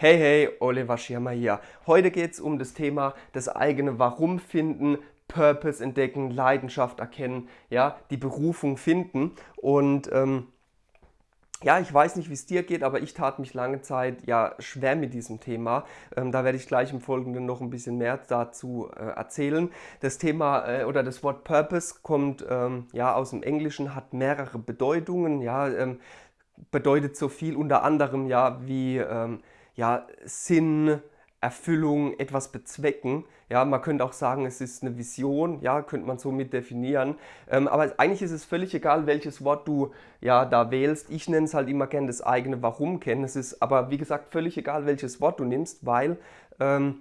Hey, hey, Oliver Schirmer hier. Heute geht es um das Thema das eigene Warum finden, Purpose entdecken, Leidenschaft erkennen, ja, die Berufung finden. Und ähm, ja, ich weiß nicht, wie es dir geht, aber ich tat mich lange Zeit ja schwer mit diesem Thema. Ähm, da werde ich gleich im Folgenden noch ein bisschen mehr dazu äh, erzählen. Das Thema äh, oder das Wort Purpose kommt ähm, ja aus dem Englischen, hat mehrere Bedeutungen. Ja, ähm, bedeutet so viel unter anderem ja wie ähm, ja, Sinn, Erfüllung, etwas bezwecken. Ja, man könnte auch sagen, es ist eine Vision, ja, könnte man so mit definieren. Ähm, aber eigentlich ist es völlig egal, welches Wort du ja da wählst. Ich nenne es halt immer gerne das eigene Warum kennen. Es ist aber, wie gesagt, völlig egal, welches Wort du nimmst, weil ähm,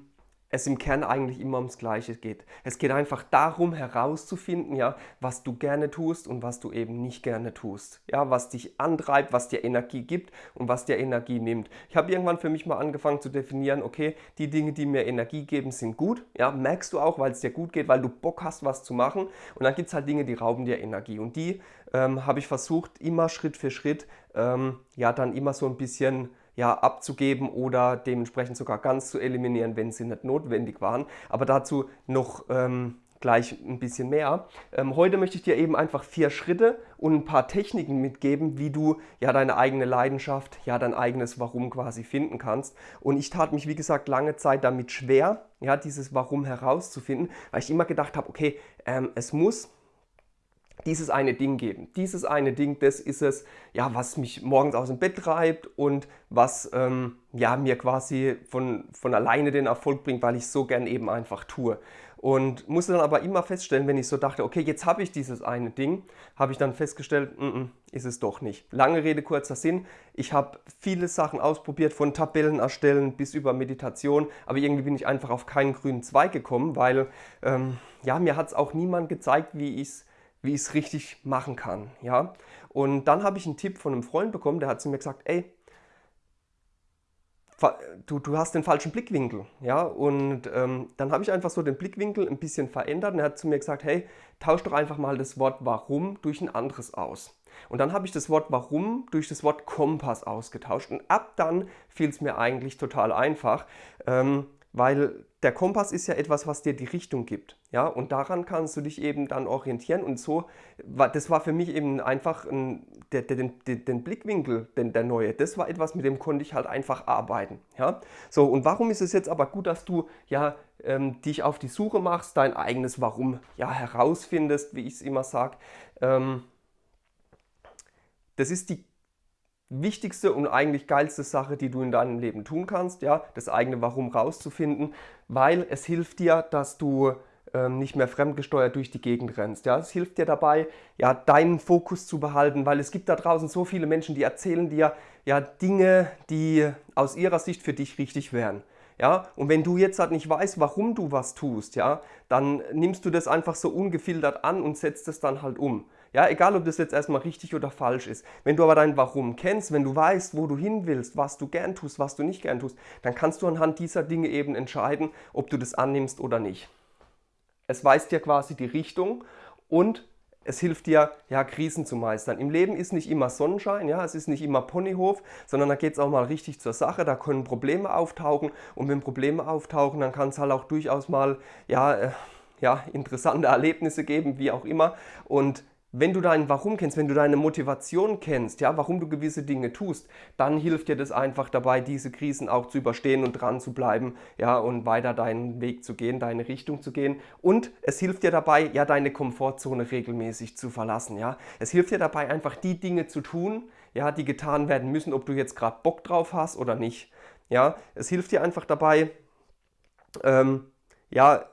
es im Kern eigentlich immer ums Gleiche geht. Es geht einfach darum herauszufinden, ja, was du gerne tust und was du eben nicht gerne tust. Ja, was dich antreibt, was dir Energie gibt und was dir Energie nimmt. Ich habe irgendwann für mich mal angefangen zu definieren, okay, die Dinge, die mir Energie geben, sind gut. Ja, merkst du auch, weil es dir gut geht, weil du Bock hast, was zu machen. Und dann gibt es halt Dinge, die rauben dir Energie. Und die ähm, habe ich versucht, immer Schritt für Schritt, ähm, ja, dann immer so ein bisschen ja, abzugeben oder dementsprechend sogar ganz zu eliminieren, wenn sie nicht notwendig waren. Aber dazu noch ähm, gleich ein bisschen mehr. Ähm, heute möchte ich dir eben einfach vier Schritte und ein paar Techniken mitgeben, wie du ja deine eigene Leidenschaft, ja dein eigenes Warum quasi finden kannst. Und ich tat mich, wie gesagt, lange Zeit damit schwer, ja, dieses Warum herauszufinden, weil ich immer gedacht habe, okay, ähm, es muss dieses eine Ding geben. Dieses eine Ding, das ist es, ja, was mich morgens aus dem Bett treibt und was ähm, ja, mir quasi von, von alleine den Erfolg bringt, weil ich so gern eben einfach tue. Und musste dann aber immer feststellen, wenn ich so dachte, okay, jetzt habe ich dieses eine Ding, habe ich dann festgestellt, n -n, ist es doch nicht. Lange Rede, kurzer Sinn. Ich habe viele Sachen ausprobiert, von Tabellen erstellen bis über Meditation, aber irgendwie bin ich einfach auf keinen grünen Zweig gekommen, weil ähm, ja, mir hat es auch niemand gezeigt, wie ich es wie ich es richtig machen kann. Ja? Und dann habe ich einen Tipp von einem Freund bekommen, der hat zu mir gesagt, ey, du, du hast den falschen Blickwinkel. Ja? Und ähm, dann habe ich einfach so den Blickwinkel ein bisschen verändert und er hat zu mir gesagt, hey, tausch doch einfach mal das Wort warum durch ein anderes aus. Und dann habe ich das Wort warum durch das Wort Kompass ausgetauscht und ab dann fiel es mir eigentlich total einfach. Ähm, weil der Kompass ist ja etwas, was dir die Richtung gibt. Ja? Und daran kannst du dich eben dann orientieren. Und so, das war für mich eben einfach ein, der, der, den, den Blickwinkel, den, der neue, das war etwas, mit dem konnte ich halt einfach arbeiten. Ja? So, und warum ist es jetzt aber gut, dass du ja, ähm, dich auf die Suche machst, dein eigenes Warum ja, herausfindest, wie ich es immer sage. Ähm, das ist die wichtigste und eigentlich geilste Sache, die du in deinem Leben tun kannst, ja, das eigene Warum rauszufinden, weil es hilft dir, dass du ähm, nicht mehr fremdgesteuert durch die Gegend rennst. Ja, es hilft dir dabei, ja, deinen Fokus zu behalten, weil es gibt da draußen so viele Menschen, die erzählen dir ja Dinge, die aus ihrer Sicht für dich richtig wären. Ja, und wenn du jetzt halt nicht weißt, warum du was tust, ja, dann nimmst du das einfach so ungefiltert an und setzt es dann halt um. Ja, egal ob das jetzt erstmal richtig oder falsch ist. Wenn du aber dein Warum kennst, wenn du weißt, wo du hin willst, was du gern tust, was du nicht gern tust, dann kannst du anhand dieser Dinge eben entscheiden, ob du das annimmst oder nicht. Es weist dir quasi die Richtung und es hilft dir, ja, Krisen zu meistern. Im Leben ist nicht immer Sonnenschein, ja, es ist nicht immer Ponyhof, sondern da geht es auch mal richtig zur Sache, da können Probleme auftauchen und wenn Probleme auftauchen, dann kann es halt auch durchaus mal, ja, äh, ja, interessante Erlebnisse geben, wie auch immer und wenn du dein Warum kennst, wenn du deine Motivation kennst, ja, warum du gewisse Dinge tust, dann hilft dir das einfach dabei, diese Krisen auch zu überstehen und dran zu bleiben, ja, und weiter deinen Weg zu gehen, deine Richtung zu gehen. Und es hilft dir dabei, ja, deine Komfortzone regelmäßig zu verlassen, ja. Es hilft dir dabei, einfach die Dinge zu tun, ja, die getan werden müssen, ob du jetzt gerade Bock drauf hast oder nicht, ja. Es hilft dir einfach dabei, ähm, ja,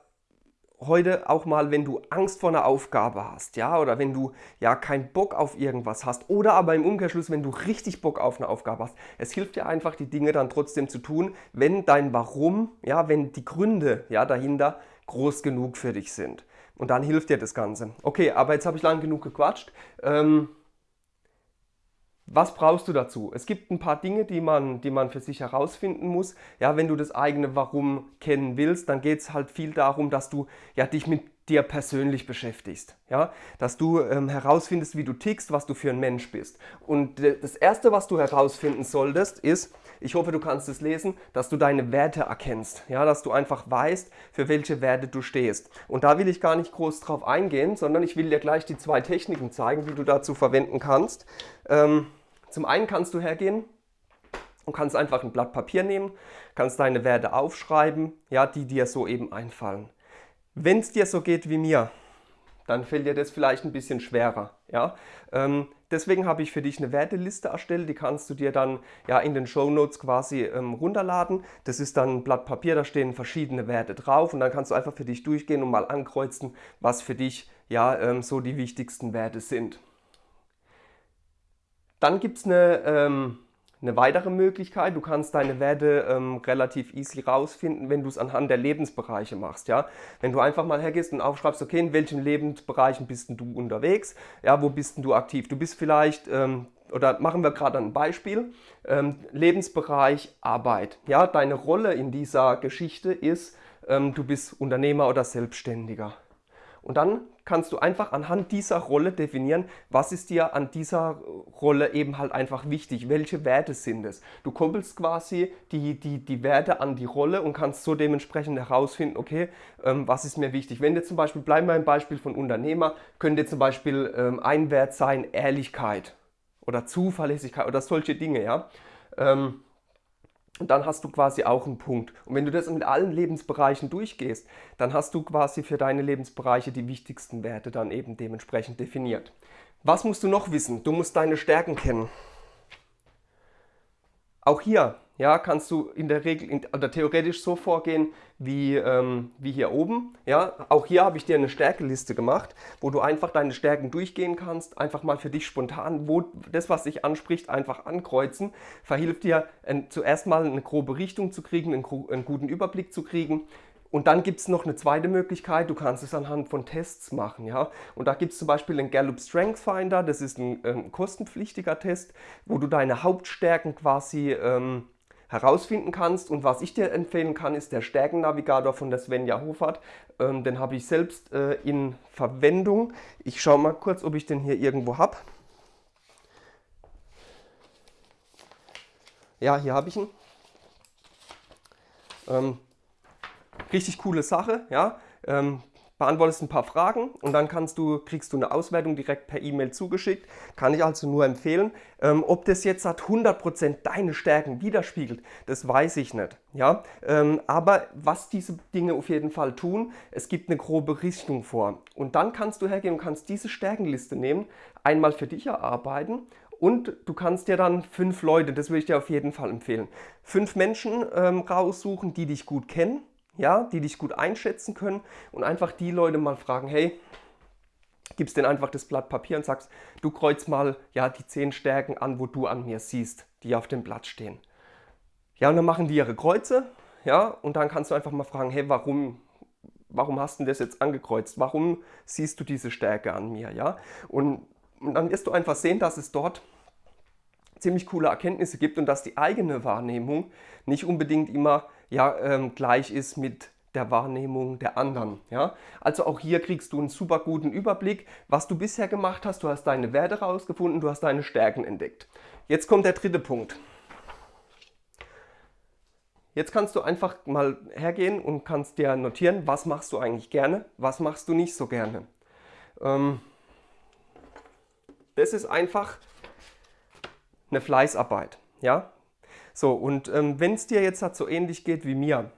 heute auch mal, wenn du Angst vor einer Aufgabe hast, ja, oder wenn du ja keinen Bock auf irgendwas hast, oder aber im Umkehrschluss, wenn du richtig Bock auf eine Aufgabe hast, es hilft dir einfach, die Dinge dann trotzdem zu tun, wenn dein Warum, ja, wenn die Gründe ja dahinter groß genug für dich sind. Und dann hilft dir das Ganze. Okay, aber jetzt habe ich lang genug gequatscht. Ähm, was brauchst du dazu? Es gibt ein paar Dinge, die man, die man für sich herausfinden muss. Ja, wenn du das eigene Warum kennen willst, dann geht es halt viel darum, dass du ja, dich mit dir persönlich beschäftigst. Ja? Dass du ähm, herausfindest, wie du tickst, was du für ein Mensch bist. Und das Erste, was du herausfinden solltest, ist, ich hoffe, du kannst es lesen, dass du deine Werte erkennst. Ja? Dass du einfach weißt, für welche Werte du stehst. Und da will ich gar nicht groß drauf eingehen, sondern ich will dir gleich die zwei Techniken zeigen, die du dazu verwenden kannst. Ähm, zum einen kannst du hergehen und kannst einfach ein Blatt Papier nehmen, kannst deine Werte aufschreiben, ja, die dir so eben einfallen. Wenn es dir so geht wie mir, dann fällt dir das vielleicht ein bisschen schwerer. Ja? Ähm, deswegen habe ich für dich eine Werteliste erstellt, die kannst du dir dann ja in den Show Notes quasi ähm, runterladen. Das ist dann ein Blatt Papier, da stehen verschiedene Werte drauf und dann kannst du einfach für dich durchgehen und mal ankreuzen, was für dich ja ähm, so die wichtigsten Werte sind. Dann gibt es eine ähm, eine weitere Möglichkeit, du kannst deine Werte ähm, relativ easy rausfinden, wenn du es anhand der Lebensbereiche machst. Ja? Wenn du einfach mal hergehst und aufschreibst, okay, in welchen Lebensbereichen bist du unterwegs, ja, wo bist du aktiv? Du bist vielleicht, ähm, oder machen wir gerade ein Beispiel, ähm, Lebensbereich Arbeit. Ja? Deine Rolle in dieser Geschichte ist, ähm, du bist Unternehmer oder Selbstständiger. Und dann kannst du einfach anhand dieser Rolle definieren, was ist dir an dieser Rolle eben halt einfach wichtig, welche Werte sind es. Du koppelst quasi die, die, die Werte an die Rolle und kannst so dementsprechend herausfinden, okay, ähm, was ist mir wichtig. Wenn dir zum Beispiel, bleiben wir im Beispiel von Unternehmer, könnte zum Beispiel ähm, ein Wert sein Ehrlichkeit oder Zuverlässigkeit oder solche Dinge, ja. Ähm, und dann hast du quasi auch einen Punkt. Und wenn du das mit allen Lebensbereichen durchgehst, dann hast du quasi für deine Lebensbereiche die wichtigsten Werte dann eben dementsprechend definiert. Was musst du noch wissen? Du musst deine Stärken kennen. Auch hier ja, kannst du in der Regel in, oder theoretisch so vorgehen wie, ähm, wie hier oben. Ja, auch hier habe ich dir eine Stärkeliste gemacht, wo du einfach deine Stärken durchgehen kannst, einfach mal für dich spontan, wo das, was dich anspricht, einfach ankreuzen. Verhilft dir ein, zuerst mal eine grobe Richtung zu kriegen, einen, einen guten Überblick zu kriegen. Und dann gibt es noch eine zweite Möglichkeit, du kannst es anhand von Tests machen. Ja? Und da gibt es zum Beispiel den Gallup Strength Finder, das ist ein ähm, kostenpflichtiger Test, wo du deine Hauptstärken quasi ähm, herausfinden kannst. Und was ich dir empfehlen kann, ist der Stärkennavigator von der Svenja Hofert. Ähm, den habe ich selbst äh, in Verwendung. Ich schaue mal kurz, ob ich den hier irgendwo habe. Ja, hier habe ich ihn. Ähm, richtig coole Sache, ja. Ähm, beantwortest ein paar Fragen und dann kannst du, kriegst du eine Auswertung direkt per E-Mail zugeschickt. Kann ich also nur empfehlen. Ähm, ob das jetzt hat 100% deine Stärken widerspiegelt, das weiß ich nicht. Ja? Ähm, aber was diese Dinge auf jeden Fall tun, es gibt eine grobe Richtung vor. Und dann kannst du hergehen und kannst diese Stärkenliste nehmen, einmal für dich erarbeiten und du kannst dir dann fünf Leute, das würde ich dir auf jeden Fall empfehlen, fünf Menschen ähm, raussuchen, die dich gut kennen ja, die dich gut einschätzen können und einfach die Leute mal fragen, hey, gibst denen einfach das Blatt Papier und sagst, du kreuz mal ja, die zehn Stärken an, wo du an mir siehst, die auf dem Blatt stehen. Ja, und dann machen die ihre Kreuze, ja, und dann kannst du einfach mal fragen, hey, warum, warum hast du das jetzt angekreuzt? Warum siehst du diese Stärke an mir, ja? Und, und dann wirst du einfach sehen, dass es dort ziemlich coole Erkenntnisse gibt und dass die eigene Wahrnehmung nicht unbedingt immer ja, ähm, gleich ist mit der Wahrnehmung der anderen. Ja? Also auch hier kriegst du einen super guten Überblick, was du bisher gemacht hast. Du hast deine Werte rausgefunden, du hast deine Stärken entdeckt. Jetzt kommt der dritte Punkt. Jetzt kannst du einfach mal hergehen und kannst dir notieren, was machst du eigentlich gerne, was machst du nicht so gerne. Ähm, das ist einfach eine Fleißarbeit. Ja? So, und ähm, wenn es dir jetzt halt so ähnlich geht wie mir,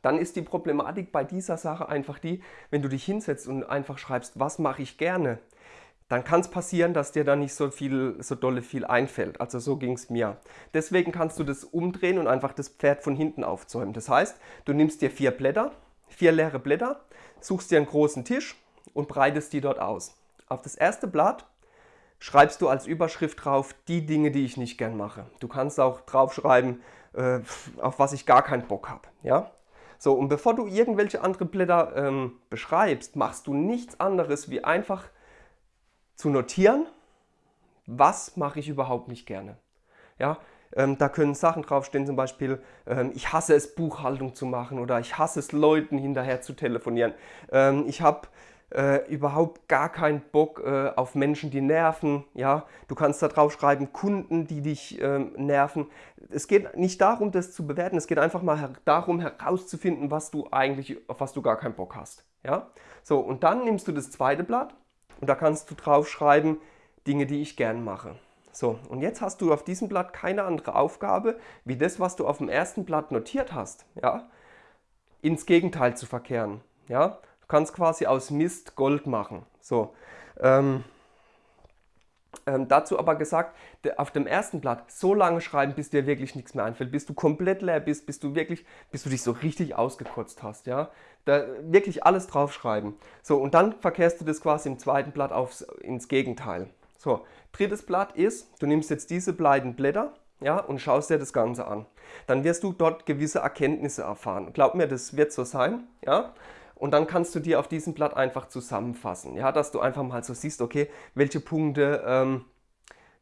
dann ist die Problematik bei dieser Sache einfach die, wenn du dich hinsetzt und einfach schreibst, was mache ich gerne, dann kann es passieren, dass dir da nicht so viel, so dolle viel einfällt. Also so ging es mir. Deswegen kannst du das umdrehen und einfach das Pferd von hinten aufzäumen. Das heißt, du nimmst dir vier Blätter, vier leere Blätter, suchst dir einen großen Tisch und breitest die dort aus. Auf das erste Blatt schreibst du als Überschrift drauf die Dinge, die ich nicht gern mache. Du kannst auch draufschreiben, äh, auf was ich gar keinen Bock habe. Ja? So, und bevor du irgendwelche anderen Blätter ähm, beschreibst, machst du nichts anderes, wie einfach zu notieren, was mache ich überhaupt nicht gerne. Ja? Ähm, da können Sachen draufstehen, zum Beispiel, ähm, ich hasse es, Buchhaltung zu machen oder ich hasse es, Leuten hinterher zu telefonieren. Ähm, ich habe äh, überhaupt gar keinen Bock äh, auf Menschen, die nerven. Ja? Du kannst da drauf schreiben, Kunden, die dich äh, nerven. Es geht nicht darum, das zu bewerten, es geht einfach mal her darum, herauszufinden, was du eigentlich, auf was du gar keinen Bock hast. Ja? So, und dann nimmst du das zweite Blatt und da kannst du drauf schreiben, Dinge, die ich gern mache. So, und jetzt hast du auf diesem Blatt keine andere Aufgabe, wie das, was du auf dem ersten Blatt notiert hast, ja, ins Gegenteil zu verkehren. Ja? Du kannst quasi aus Mist Gold machen. So, ähm, ähm, dazu aber gesagt, auf dem ersten Blatt so lange schreiben, bis dir wirklich nichts mehr einfällt, bis du komplett leer bist, bis du wirklich, bis du dich so richtig ausgekotzt hast, ja. Da wirklich alles draufschreiben. So, und dann verkehrst du das quasi im zweiten Blatt aufs, ins Gegenteil. So, drittes Blatt ist, du nimmst jetzt diese beiden Blätter, ja, und schaust dir das Ganze an. Dann wirst du dort gewisse Erkenntnisse erfahren. Glaub mir, das wird so sein, ja. Und dann kannst du dir auf diesem Blatt einfach zusammenfassen, ja, dass du einfach mal so siehst, okay, welche Punkte ähm,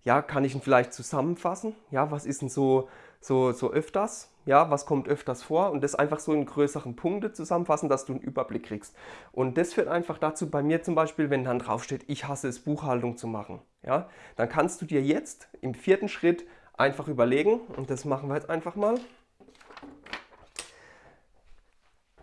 ja, kann ich ihn vielleicht zusammenfassen? Ja, was ist denn so, so, so öfters? Ja, was kommt öfters vor? Und das einfach so in größeren Punkte zusammenfassen, dass du einen Überblick kriegst. Und das führt einfach dazu, bei mir zum Beispiel, wenn dann draufsteht, ich hasse es, Buchhaltung zu machen. Ja, dann kannst du dir jetzt im vierten Schritt einfach überlegen, und das machen wir jetzt einfach mal,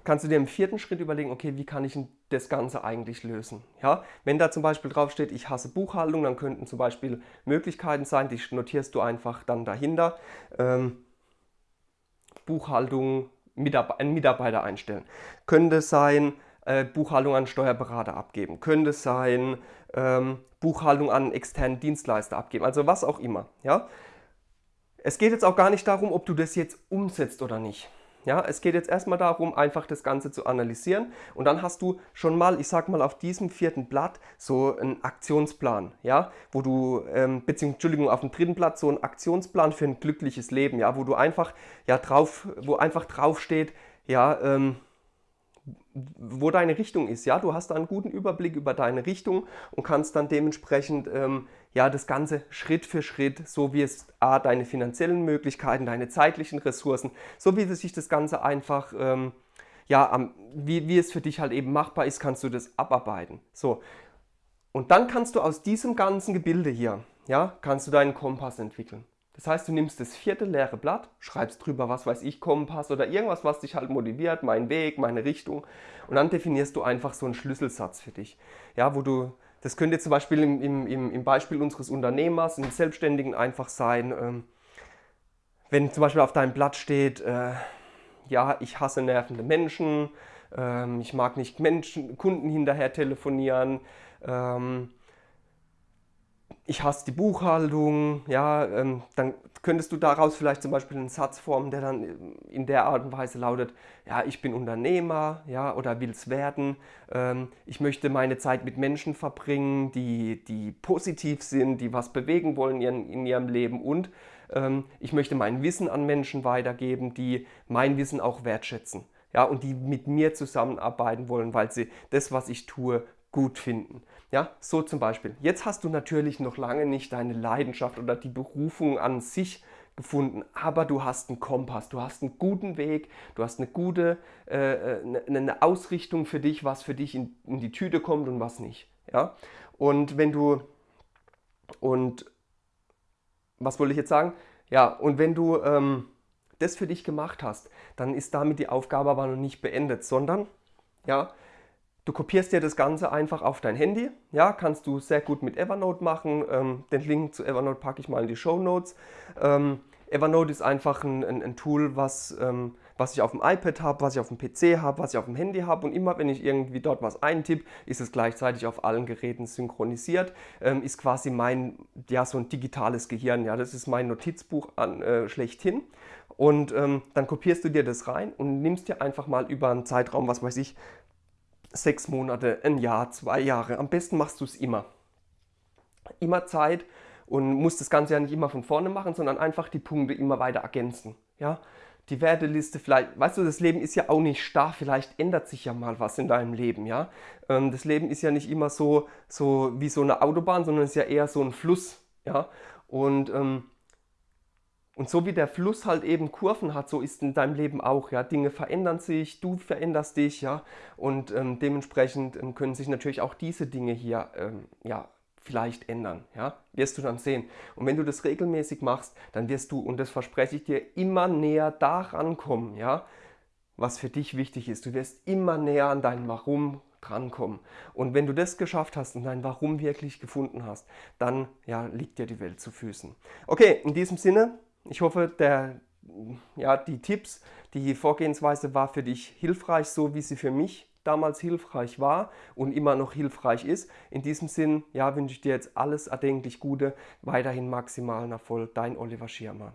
kannst du dir im vierten Schritt überlegen, okay, wie kann ich das Ganze eigentlich lösen? Ja, wenn da zum Beispiel draufsteht, ich hasse Buchhaltung, dann könnten zum Beispiel Möglichkeiten sein, die notierst du einfach dann dahinter. Ähm, Buchhaltung, Mitarbeiter, einen Mitarbeiter einstellen. Könnte sein, äh, Buchhaltung an Steuerberater abgeben. Könnte sein, ähm, Buchhaltung an externen Dienstleister abgeben. Also was auch immer. Ja? Es geht jetzt auch gar nicht darum, ob du das jetzt umsetzt oder nicht. Ja, es geht jetzt erstmal darum, einfach das Ganze zu analysieren und dann hast du schon mal, ich sag mal, auf diesem vierten Blatt so einen Aktionsplan, ja, wo du, ähm, beziehungsweise, Entschuldigung, auf dem dritten Blatt so einen Aktionsplan für ein glückliches Leben, ja, wo du einfach, ja, drauf, wo einfach drauf steht, ja, ähm, wo deine Richtung ist. Ja, du hast da einen guten Überblick über deine Richtung und kannst dann dementsprechend ähm, ja, das Ganze Schritt für Schritt, so wie es A, deine finanziellen Möglichkeiten, deine zeitlichen Ressourcen, so wie sich das Ganze einfach, ähm, ja, am, wie, wie es für dich halt eben machbar ist, kannst du das abarbeiten. So. Und dann kannst du aus diesem ganzen Gebilde hier, ja, kannst du deinen Kompass entwickeln. Das heißt, du nimmst das vierte leere Blatt, schreibst drüber, was weiß ich, Kompass oder irgendwas, was dich halt motiviert, mein Weg, meine Richtung. Und dann definierst du einfach so einen Schlüsselsatz für dich. Ja, wo du, das könnte zum Beispiel im, im, im Beispiel unseres Unternehmers, im Selbstständigen einfach sein, ähm, wenn zum Beispiel auf deinem Blatt steht, äh, ja, ich hasse nervende Menschen, ähm, ich mag nicht Menschen, Kunden hinterher telefonieren, ähm, ich hasse die Buchhaltung, ja, ähm, dann könntest du daraus vielleicht zum Beispiel einen Satz formen, der dann in der Art und Weise lautet, ja, ich bin Unternehmer, ja, oder will es werden, ähm, ich möchte meine Zeit mit Menschen verbringen, die, die positiv sind, die was bewegen wollen in, in ihrem Leben und ähm, ich möchte mein Wissen an Menschen weitergeben, die mein Wissen auch wertschätzen, ja, und die mit mir zusammenarbeiten wollen, weil sie das, was ich tue, gut finden. Ja, so zum Beispiel. Jetzt hast du natürlich noch lange nicht deine Leidenschaft oder die Berufung an sich gefunden, aber du hast einen Kompass, du hast einen guten Weg, du hast eine gute äh, äh, eine Ausrichtung für dich, was für dich in, in die Tüte kommt und was nicht. Ja? Und wenn du und was wollte ich jetzt sagen? Ja, und wenn du ähm, das für dich gemacht hast, dann ist damit die Aufgabe aber noch nicht beendet, sondern ja, Du kopierst dir das Ganze einfach auf dein Handy. Ja, kannst du sehr gut mit Evernote machen. Ähm, den Link zu Evernote packe ich mal in die Show Notes. Ähm, Evernote ist einfach ein, ein, ein Tool, was, ähm, was ich auf dem iPad habe, was ich auf dem PC habe, was ich auf dem Handy habe. Und immer wenn ich irgendwie dort was eintippe, ist es gleichzeitig auf allen Geräten synchronisiert. Ähm, ist quasi mein, ja, so ein digitales Gehirn. Ja, das ist mein Notizbuch an, äh, schlechthin. Und ähm, dann kopierst du dir das rein und nimmst dir einfach mal über einen Zeitraum, was weiß ich, sechs Monate, ein Jahr, zwei Jahre. Am besten machst du es immer. Immer Zeit und musst das Ganze ja nicht immer von vorne machen, sondern einfach die Punkte immer weiter ergänzen. Ja? Die Werteliste vielleicht, weißt du, das Leben ist ja auch nicht starr, vielleicht ändert sich ja mal was in deinem Leben, ja. Ähm, das Leben ist ja nicht immer so, so wie so eine Autobahn, sondern es ist ja eher so ein Fluss, ja. Und ähm, Und so wie der Fluss halt eben Kurven hat, so ist in deinem Leben auch. Ja? Dinge verändern sich, du veränderst dich, ja. Und ähm, dementsprechend ähm, können sich natürlich auch diese Dinge hier ähm, ja, vielleicht ändern. Ja? Wirst du dann sehen. Und wenn du das regelmäßig machst, dann wirst du, und das verspreche ich dir, immer näher daran kommen, ja, was für dich wichtig ist. Du wirst immer näher an dein Warum drankommen. Und wenn du das geschafft hast und dein Warum wirklich gefunden hast, dann ja, liegt dir die Welt zu Füßen. Okay, in diesem Sinne, ich hoffe, der, ja, die Tipps, die Vorgehensweise war für dich hilfreich, so wie sie für mich damals hilfreich war und immer noch hilfreich ist. In diesem Sinn, ja, wünsche ich dir jetzt alles erdenklich Gute, weiterhin maximalen Erfolg. Dein Oliver Schirmer.